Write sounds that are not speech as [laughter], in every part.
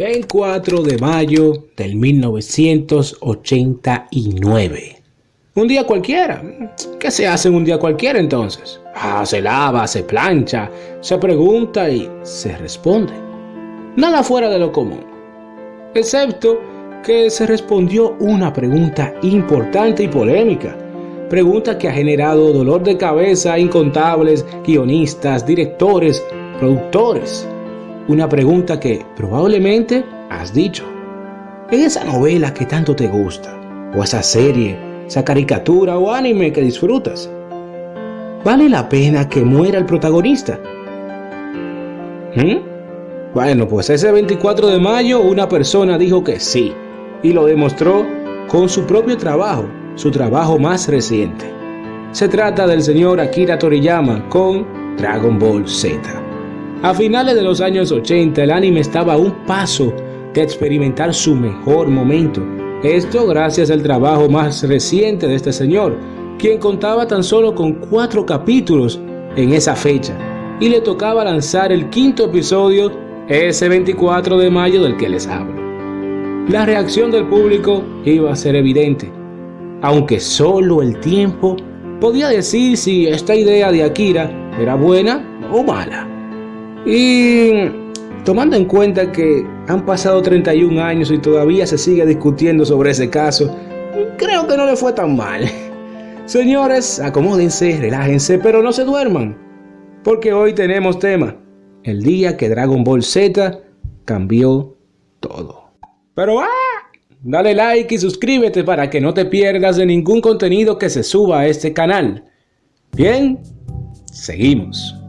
24 de mayo del 1989. Un día cualquiera. ¿Qué se hace en un día cualquiera entonces? Ah, se lava, se plancha, se pregunta y se responde. Nada fuera de lo común. Excepto que se respondió una pregunta importante y polémica. Pregunta que ha generado dolor de cabeza a incontables guionistas, directores, productores una pregunta que probablemente has dicho. En esa novela que tanto te gusta, o esa serie, esa caricatura o anime que disfrutas, ¿vale la pena que muera el protagonista? ¿Mm? Bueno, pues ese 24 de mayo una persona dijo que sí, y lo demostró con su propio trabajo, su trabajo más reciente. Se trata del señor Akira Toriyama con Dragon Ball Z. A finales de los años 80 el anime estaba a un paso de experimentar su mejor momento. Esto gracias al trabajo más reciente de este señor, quien contaba tan solo con cuatro capítulos en esa fecha y le tocaba lanzar el quinto episodio ese 24 de mayo del que les hablo. La reacción del público iba a ser evidente, aunque solo el tiempo podía decir si esta idea de Akira era buena o mala. Y tomando en cuenta que han pasado 31 años y todavía se sigue discutiendo sobre ese caso, creo que no le fue tan mal. [laughs] Señores, acomódense, relájense, pero no se duerman, porque hoy tenemos tema, el día que Dragon Ball Z cambió todo. Pero ¡ah! Dale like y suscríbete para que no te pierdas de ningún contenido que se suba a este canal. Bien, seguimos.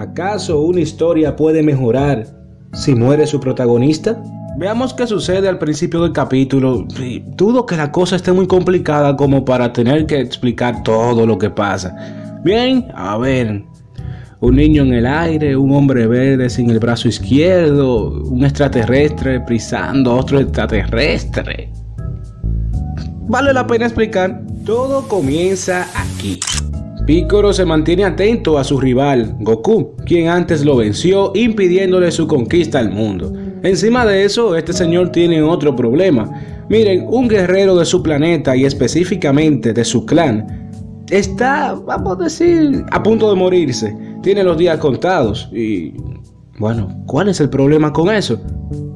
¿Acaso una historia puede mejorar si muere su protagonista? Veamos qué sucede al principio del capítulo. Dudo que la cosa esté muy complicada como para tener que explicar todo lo que pasa. Bien, a ver. Un niño en el aire, un hombre verde sin el brazo izquierdo, un extraterrestre prisando a otro extraterrestre. Vale la pena explicar. Todo comienza aquí. Piccolo se mantiene atento a su rival, Goku, quien antes lo venció impidiéndole su conquista al mundo. Encima de eso, este señor tiene otro problema. Miren, un guerrero de su planeta y específicamente de su clan está, vamos a decir, a punto de morirse. Tiene los días contados y... Bueno, ¿cuál es el problema con eso?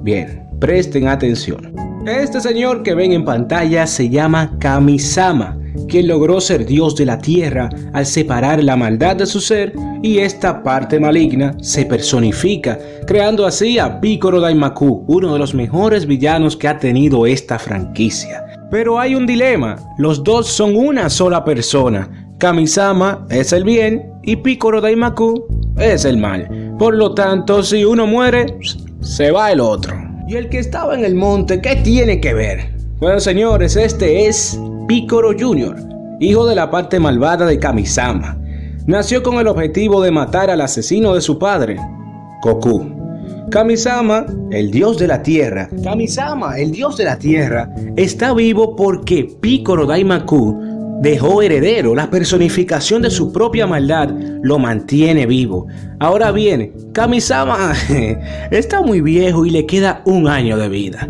Bien, presten atención. Este señor que ven en pantalla se llama Kamisama quien logró ser Dios de la tierra al separar la maldad de su ser y esta parte maligna se personifica, creando así a Piccolo Daimaku, uno de los mejores villanos que ha tenido esta franquicia. Pero hay un dilema, los dos son una sola persona, Kamisama es el bien y Piccolo Daimaku es el mal. Por lo tanto, si uno muere, se va el otro. ¿Y el que estaba en el monte qué tiene que ver? Bueno señores, este es Piccolo Jr., hijo de la parte malvada de Kamisama. Nació con el objetivo de matar al asesino de su padre, Goku. Kamisama, el dios de la tierra, Kamisama, el dios de la tierra, está vivo porque Piccolo Daimaku dejó heredero, la personificación de su propia maldad lo mantiene vivo. Ahora bien, Kamisama [laughs] está muy viejo y le queda un año de vida.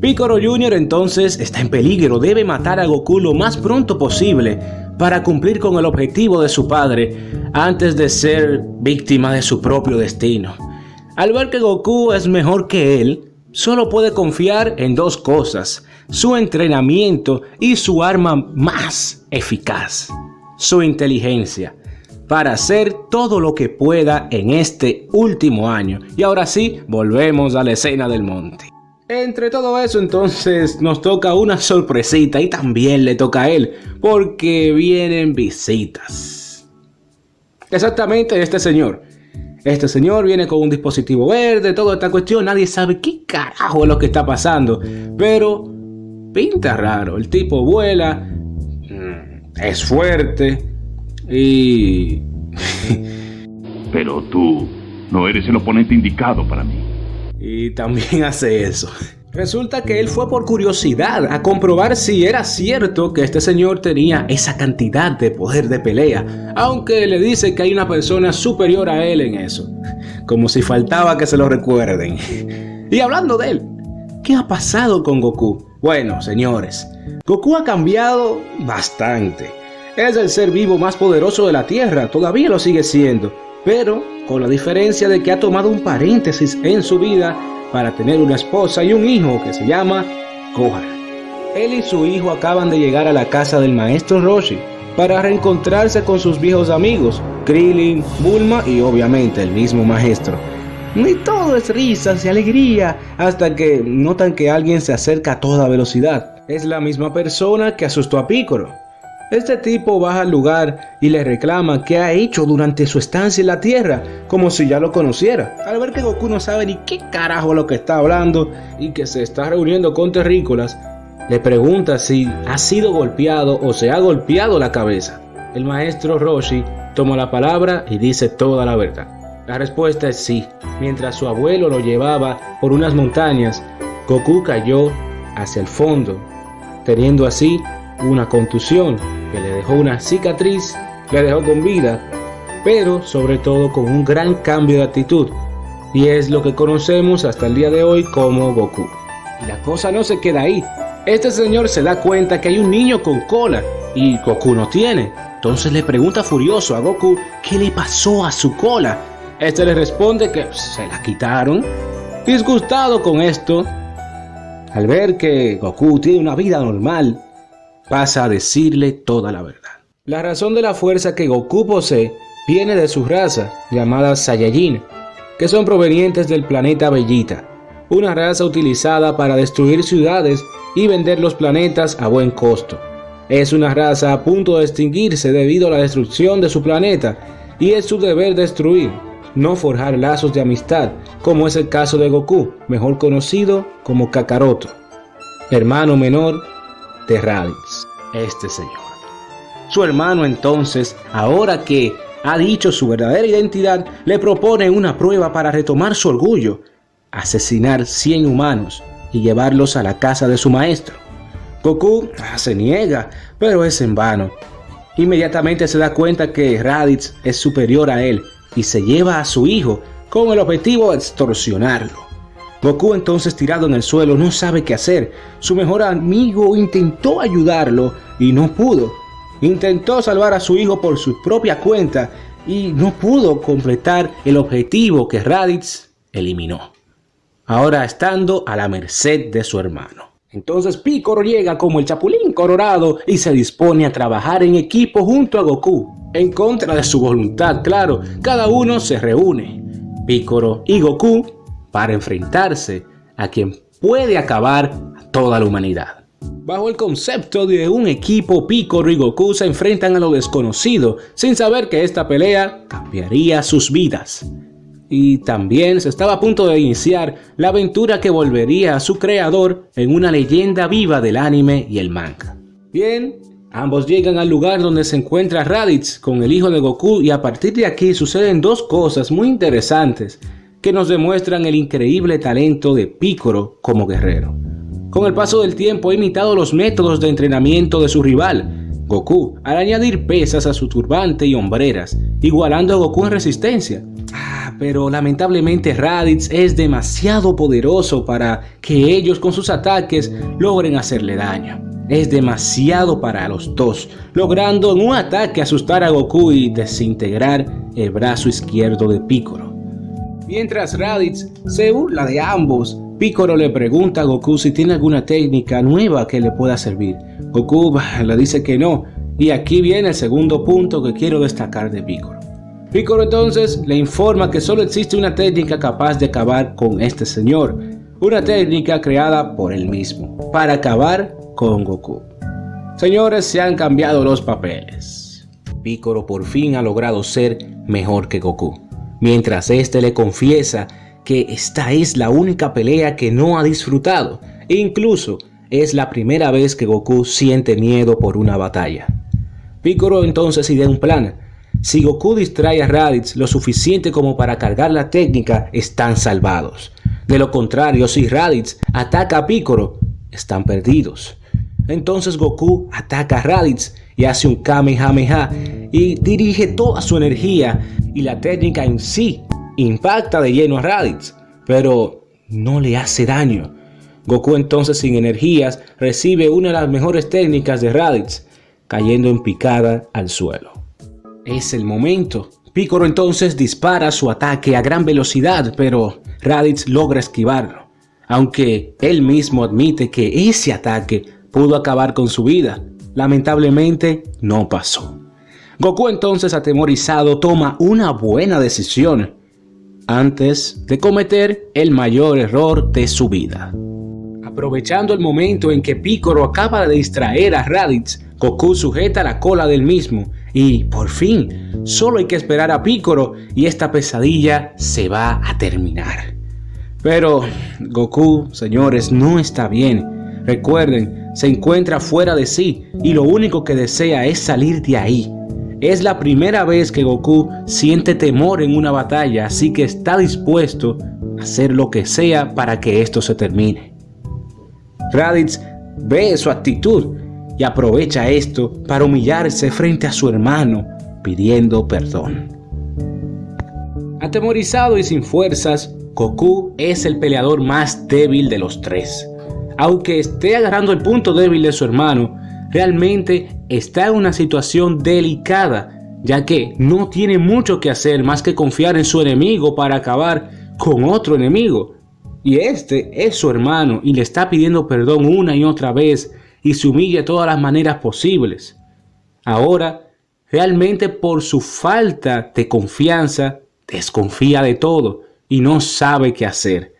Piccolo Jr. entonces está en peligro, debe matar a Goku lo más pronto posible para cumplir con el objetivo de su padre antes de ser víctima de su propio destino. Al ver que Goku es mejor que él, solo puede confiar en dos cosas, su entrenamiento y su arma más eficaz, su inteligencia, para hacer todo lo que pueda en este último año. Y ahora sí, volvemos a la escena del monte. Entre todo eso entonces nos toca una sorpresita y también le toca a él porque vienen visitas. Exactamente este señor. Este señor viene con un dispositivo verde, toda esta cuestión, nadie sabe qué carajo es lo que está pasando. Pero pinta raro, el tipo vuela, mm, es fuerte y... Pero tú no eres el oponente indicado para mí y también [laughs] hace eso. Resulta que él fue por curiosidad a comprobar si era cierto que este señor tenía esa cantidad de poder de pelea, aunque le dice que hay una persona superior a él en eso, como si faltaba que se lo recuerden. [laughs] Y hablando de él, ¿qué ha pasado con Goku? Bueno, señores, Goku ha cambiado bastante. Es el ser vivo más poderoso de la Tierra, todavía lo sigue siendo, pero con la diferencia de que ha tomado un paréntesis en su vida para tener una esposa y un hijo que se llama Gohan. Él y su hijo acaban de llegar a la casa del maestro Roshi para reencontrarse con sus viejos amigos, Krillin, Bulma y obviamente el mismo maestro. Ni todo es risas y alegría hasta que notan que alguien se acerca a toda velocidad. Es la misma persona que asustó a Piccolo. Este tipo baja al lugar y le reclama qué ha hecho durante su estancia en la Tierra, como si ya lo conociera. Al ver que Goku no sabe ni qué carajo lo que está hablando y que se está reuniendo con terrícolas, le pregunta si ha sido golpeado o se ha golpeado la cabeza. El maestro Roshi toma la palabra y dice toda la verdad. La respuesta es sí. Mientras su abuelo lo llevaba por unas montañas, Goku cayó hacia el fondo, teniendo así una contusión que le dejó una cicatriz, le dejó con vida, pero sobre todo con un gran cambio de actitud. Y es lo que conocemos hasta el día de hoy como Goku. Y la cosa no se queda ahí. Este señor se da cuenta que hay un niño con cola y Goku no tiene. Entonces le pregunta furioso a Goku qué le pasó a su cola. Este le responde que se la quitaron. Disgustado con esto, al ver que Goku tiene una vida normal, pasa a decirle toda la verdad. La razón de la fuerza que Goku posee viene de su raza, llamada Saiyajin, que son provenientes del planeta Bellita, una raza utilizada para destruir ciudades y vender los planetas a buen costo. Es una raza a punto de extinguirse debido a la destrucción de su planeta y es su deber destruir, no forjar lazos de amistad, como es el caso de Goku, mejor conocido como Kakaroto, hermano menor de Raditz, este señor. Su hermano entonces, ahora que ha dicho su verdadera identidad, le propone una prueba para retomar su orgullo, asesinar 100 humanos y llevarlos a la casa de su maestro. Goku se niega, pero es en vano. Inmediatamente se da cuenta que Raditz es superior a él y se lleva a su hijo con el objetivo de extorsionarlo. Goku entonces tirado en el suelo no sabe qué hacer. Su mejor amigo intentó ayudarlo y no pudo. Intentó salvar a su hijo por su propia cuenta y no pudo completar el objetivo que Raditz eliminó. Ahora estando a la merced de su hermano. Entonces Piccolo llega como el chapulín colorado y se dispone a trabajar en equipo junto a Goku. En contra de su voluntad, claro, cada uno se reúne. Piccolo y Goku para enfrentarse a quien puede acabar a toda la humanidad. Bajo el concepto de un equipo, Piccolo y Goku se enfrentan a lo desconocido, sin saber que esta pelea cambiaría sus vidas. Y también se estaba a punto de iniciar la aventura que volvería a su creador en una leyenda viva del anime y el manga. Bien, ambos llegan al lugar donde se encuentra Raditz con el hijo de Goku y a partir de aquí suceden dos cosas muy interesantes que nos demuestran el increíble talento de Piccolo como guerrero. Con el paso del tiempo ha imitado los métodos de entrenamiento de su rival, Goku, al añadir pesas a su turbante y hombreras, igualando a Goku en resistencia. Ah, pero lamentablemente Raditz es demasiado poderoso para que ellos con sus ataques logren hacerle daño. Es demasiado para los dos, logrando en un ataque asustar a Goku y desintegrar el brazo izquierdo de Piccolo. Mientras Raditz se burla de ambos, Piccolo le pregunta a Goku si tiene alguna técnica nueva que le pueda servir. Goku le dice que no, y aquí viene el segundo punto que quiero destacar de Piccolo. Piccolo entonces le informa que solo existe una técnica capaz de acabar con este señor, una técnica creada por él mismo, para acabar con Goku. Señores, se han cambiado los papeles. Piccolo por fin ha logrado ser mejor que Goku mientras éste le confiesa que esta es la única pelea que no ha disfrutado e incluso es la primera vez que Goku siente miedo por una batalla. Piccolo entonces idea un plan. Si Goku distrae a Raditz lo suficiente como para cargar la técnica, están salvados. De lo contrario, si Raditz ataca a Piccolo, están perdidos. Entonces Goku ataca a Raditz y hace un Kamehameha y dirige toda su energía y la técnica en sí impacta de lleno a Raditz, pero no le hace daño. Goku entonces sin energías recibe una de las mejores técnicas de Raditz, cayendo en picada al suelo. Es el momento. Piccolo entonces dispara su ataque a gran velocidad, pero Raditz logra esquivarlo, aunque él mismo admite que ese ataque pudo acabar con su vida. Lamentablemente no pasó. Goku entonces atemorizado toma una buena decisión antes de cometer el mayor error de su vida. Aprovechando el momento en que Piccolo acaba de distraer a Raditz, Goku sujeta la cola del mismo y, por fin, solo hay que esperar a Piccolo y esta pesadilla se va a terminar. Pero Goku, señores, no está bien. Recuerden, se encuentra fuera de sí y lo único que desea es salir de ahí. Es la primera vez que Goku siente temor en una batalla, así que está dispuesto a hacer lo que sea para que esto se termine. Raditz ve su actitud y aprovecha esto para humillarse frente a su hermano, pidiendo perdón. Atemorizado y sin fuerzas, Goku es el peleador más débil de los tres. Aunque esté agarrando el punto débil de su hermano, realmente está en una situación delicada, ya que no tiene mucho que hacer más que confiar en su enemigo para acabar con otro enemigo. Y este es su hermano y le está pidiendo perdón una y otra vez y se humilla de todas las maneras posibles. Ahora, realmente por su falta de confianza, desconfía de todo y no sabe qué hacer.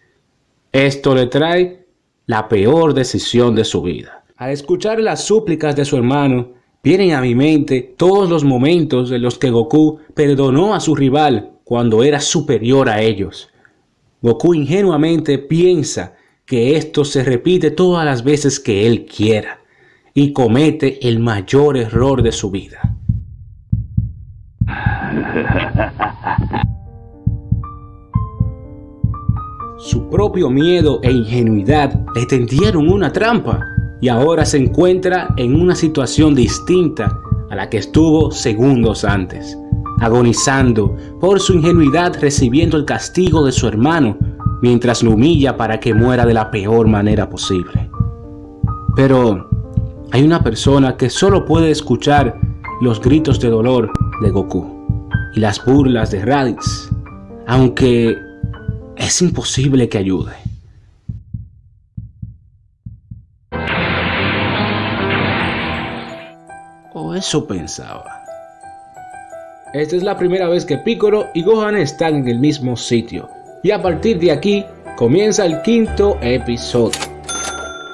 Esto le trae la peor decisión de su vida. Al escuchar las súplicas de su hermano, vienen a mi mente todos los momentos en los que Goku perdonó a su rival cuando era superior a ellos. Goku ingenuamente piensa que esto se repite todas las veces que él quiera y comete el mayor error de su vida. Su propio miedo e ingenuidad le tendieron una trampa y ahora se encuentra en una situación distinta a la que estuvo segundos antes agonizando por su ingenuidad recibiendo el castigo de su hermano mientras lo humilla para que muera de la peor manera posible. Pero hay una persona que solo puede escuchar los gritos de dolor de Goku y las burlas de Raditz, aunque es imposible que ayude. O eso pensaba. Esta es la primera vez que Piccolo y Gohan están en el mismo sitio, y a partir de aquí comienza el quinto episodio.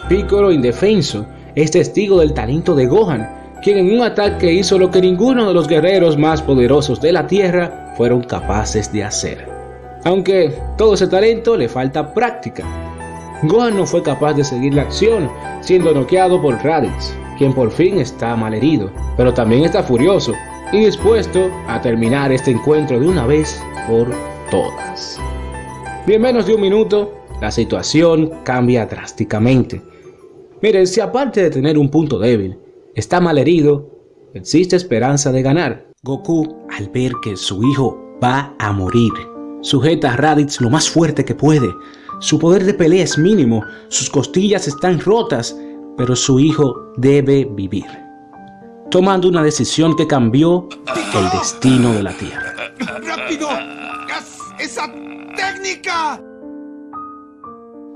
Piccolo indefenso es testigo del talento de Gohan, quien en un ataque hizo lo que ninguno de los guerreros más poderosos de la Tierra fueron capaces de hacer. Aunque todo ese talento le falta práctica. Gohan no fue capaz de seguir la acción, siendo noqueado por Raditz, quien por fin está malherido, pero también está furioso, y dispuesto a terminar este encuentro de una vez por todas. Y en menos de un minuto, la situación cambia drásticamente. Miren, si aparte de tener un punto débil, está mal herido, existe esperanza de ganar. Goku, al ver que su hijo va a morir, sujeta a Raditz lo más fuerte que puede. Su poder de pelea es mínimo, sus costillas están rotas, pero su hijo debe vivir tomando una decisión que cambió el destino de la Tierra. ¡Rápido! ¡Haz esa técnica!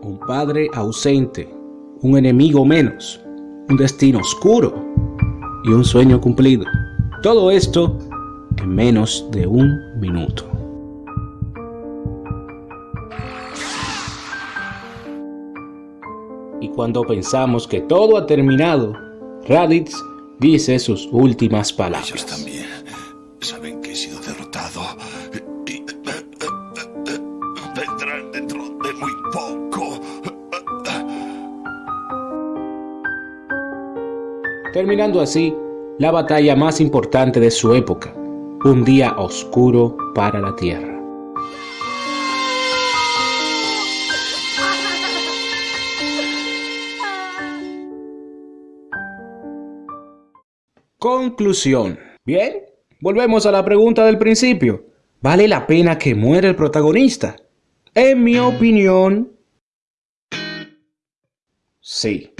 Un padre ausente, un enemigo menos, un destino oscuro y un sueño cumplido. Todo esto en menos de un minuto. Cuando pensamos que todo ha terminado, Raditz dice sus últimas palabras. Ellos también saben que he sido derrotado y vendrán dentro de muy poco. Terminando así la batalla más importante de su época, un día oscuro para la Tierra. Conclusión. Bien, volvemos a la pregunta del principio. ¿Vale la pena que muera el protagonista? En mi opinión, Sí.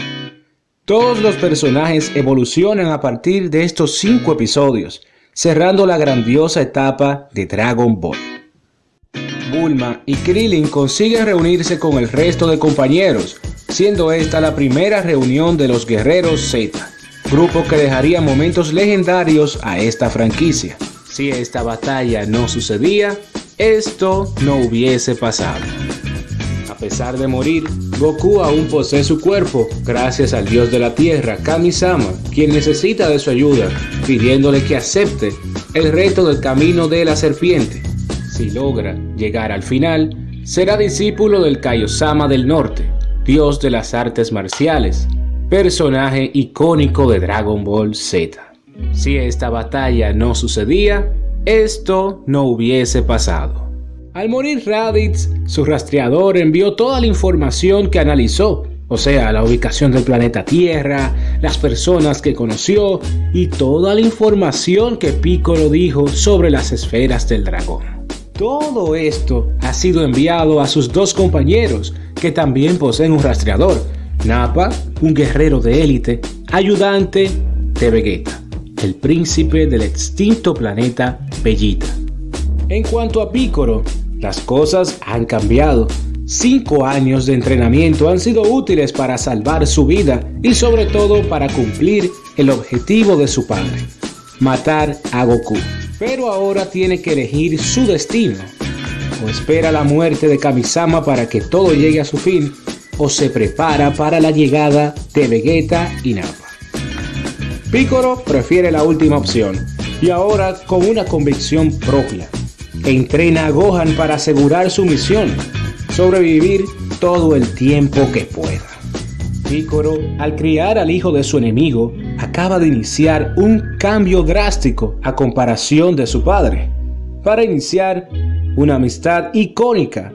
Todos los personajes evolucionan a partir de estos cinco episodios, cerrando la grandiosa etapa de Dragon Ball. Bulma y Krillin consiguen reunirse con el resto de compañeros, siendo esta la primera reunión de los Guerreros Z, grupo que dejaría momentos legendarios a esta franquicia. Si esta batalla no sucedía, esto no hubiese pasado. A pesar de morir, Goku aún posee su cuerpo, gracias al dios de la tierra, Kami-sama, quien necesita de su ayuda, pidiéndole que acepte el reto del camino de la serpiente. Si logra llegar al final, será discípulo del Kaiosama del Norte, dios de las artes marciales, personaje icónico de Dragon Ball Z. Si esta batalla no sucedía, esto no hubiese pasado. Al morir Raditz, su rastreador envió toda la información que analizó, o sea, la ubicación del planeta Tierra, las personas que conoció y toda la información que Piccolo dijo sobre las esferas del dragón. Todo esto ha sido enviado a sus dos compañeros, que también poseen un rastreador, Nappa, un guerrero de élite, ayudante de Vegeta el príncipe del extinto planeta Bellita. En cuanto a Picoro, las cosas han cambiado. Cinco años de entrenamiento han sido útiles para salvar su vida y sobre todo para cumplir el objetivo de su padre, matar a Goku. Pero ahora tiene que elegir su destino. O espera la muerte de Kamisama para que todo llegue a su fin, o se prepara para la llegada de Vegeta y Nappa. Picoro prefiere la última opción y ahora con una convicción propia. Entrena a Gohan para asegurar su misión, sobrevivir todo el tiempo que pueda. Picoro, al criar al hijo de su enemigo, acaba de iniciar un cambio drástico a comparación de su padre, para iniciar una amistad icónica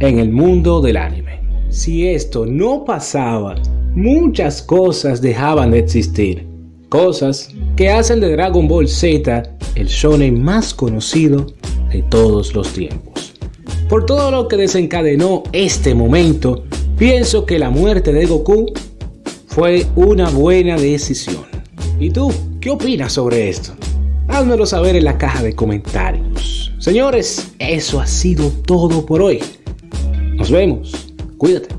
en el mundo del anime. Si esto no pasaba, muchas cosas dejaban de existir cosas que hacen de Dragon Ball Z el shonen más conocido de todos los tiempos. Por todo lo que desencadenó este momento, pienso que la muerte de Goku fue una buena decisión. ¿Y tú qué opinas sobre esto? Házmelo saber en la caja de comentarios. Señores, eso ha sido todo por hoy. Nos vemos. Cuídate.